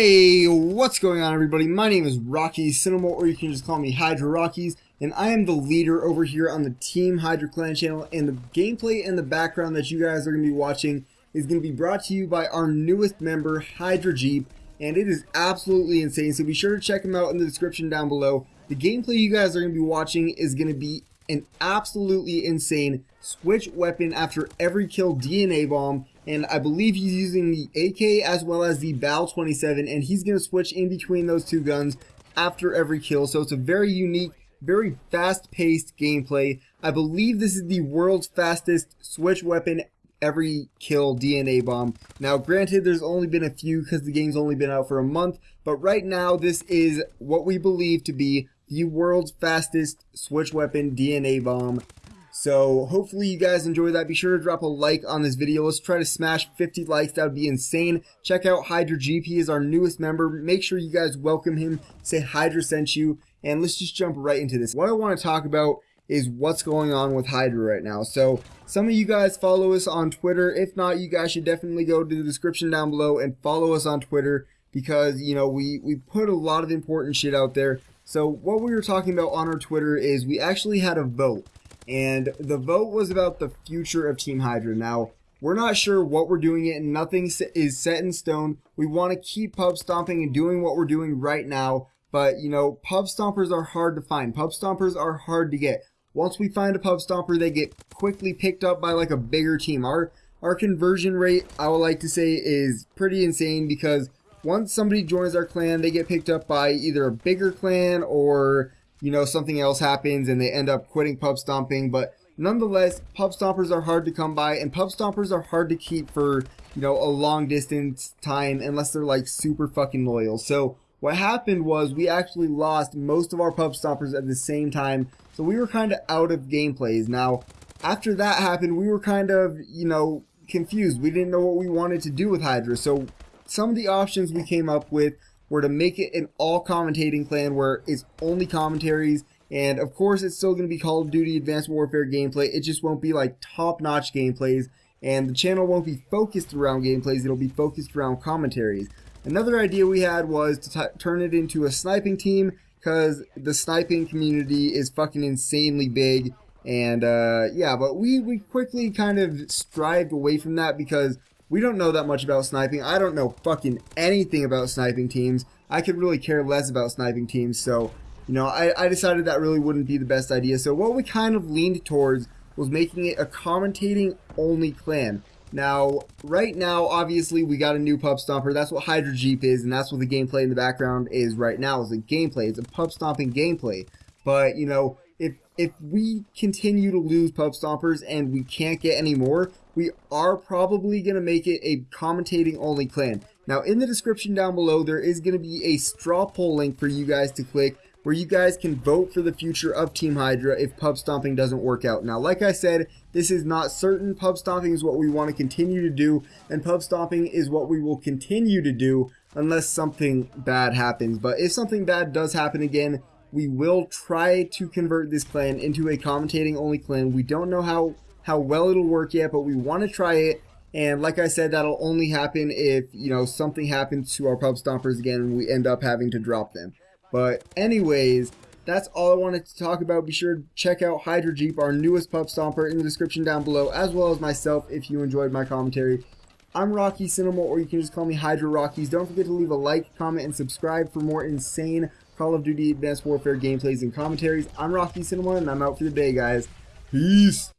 Hey, what's going on everybody? My name is Rocky Cinema, or you can just call me Hydra Rockies, and I am the leader over here on the Team Hydra Clan channel, and the gameplay and the background that you guys are going to be watching is going to be brought to you by our newest member, Hydra Jeep, and it is absolutely insane, so be sure to check him out in the description down below. The gameplay you guys are going to be watching is going to be an absolutely insane switch weapon after every kill DNA bomb and I believe he's using the AK as well as the BAL-27 and he's going to switch in between those two guns after every kill. So it's a very unique very fast-paced gameplay. I believe this is the world's fastest switch weapon every kill DNA bomb. Now granted there's only been a few because the game's only been out for a month but right now this is what we believe to be the world's fastest switch weapon DNA bomb so hopefully you guys enjoyed that. Be sure to drop a like on this video. Let's try to smash 50 likes. That would be insane. Check out Hydra GP is our newest member. Make sure you guys welcome him. Say Hydra sent you. And let's just jump right into this. What I want to talk about is what's going on with Hydra right now. So some of you guys follow us on Twitter. If not, you guys should definitely go to the description down below and follow us on Twitter because, you know, we, we put a lot of important shit out there. So what we were talking about on our Twitter is we actually had a vote and the vote was about the future of Team Hydra. Now, we're not sure what we're doing it, and nothing is set in stone. We want to keep pub stomping and doing what we're doing right now, but you know, pub stompers are hard to find. Pub stompers are hard to get. Once we find a pub stomper, they get quickly picked up by like a bigger team. Our our conversion rate, I would like to say, is pretty insane because once somebody joins our clan, they get picked up by either a bigger clan or you know, something else happens and they end up quitting pub stomping. But nonetheless, pub stompers are hard to come by and pub stompers are hard to keep for, you know, a long distance time unless they're like super fucking loyal. So what happened was we actually lost most of our pub stompers at the same time. So we were kind of out of gameplays. Now, after that happened, we were kind of, you know, confused. We didn't know what we wanted to do with Hydra. So some of the options we came up with were to make it an all commentating clan where it's only commentaries and of course it's still going to be Call of Duty Advanced Warfare gameplay. It just won't be like top notch gameplays and the channel won't be focused around gameplays. It'll be focused around commentaries. Another idea we had was to turn it into a sniping team because the sniping community is fucking insanely big and uh, yeah, but we, we quickly kind of strived away from that because we don't know that much about sniping. I don't know fucking anything about sniping teams. I could really care less about sniping teams, so, you know, I, I decided that really wouldn't be the best idea. So what we kind of leaned towards was making it a commentating only clan. Now, right now, obviously, we got a new pub stomper. That's what Hydra Jeep is, and that's what the gameplay in the background is right now, is a gameplay. It's a pub stomping gameplay. But, you know, if if we continue to lose pub stompers and we can't get any more, we are probably going to make it a commentating only clan. Now in the description down below there is going to be a straw poll link for you guys to click where you guys can vote for the future of Team Hydra if pub stomping doesn't work out. Now like I said, this is not certain. Pub stomping is what we want to continue to do and pub stomping is what we will continue to do unless something bad happens. But if something bad does happen again, we will try to convert this clan into a commentating only clan. We don't know how, how well it'll work yet, but we want to try it. And like I said, that'll only happen if, you know, something happens to our pub stompers again and we end up having to drop them. But anyways, that's all I wanted to talk about. Be sure to check out Hydra Jeep, our newest pub stomper, in the description down below, as well as myself if you enjoyed my commentary. I'm Rocky Cinema, or you can just call me Hydra Rockies. Don't forget to leave a like, comment, and subscribe for more insane Call of Duty Advanced Warfare gameplays and commentaries. I'm Rocky Cinema, and I'm out for the day, guys. Peace!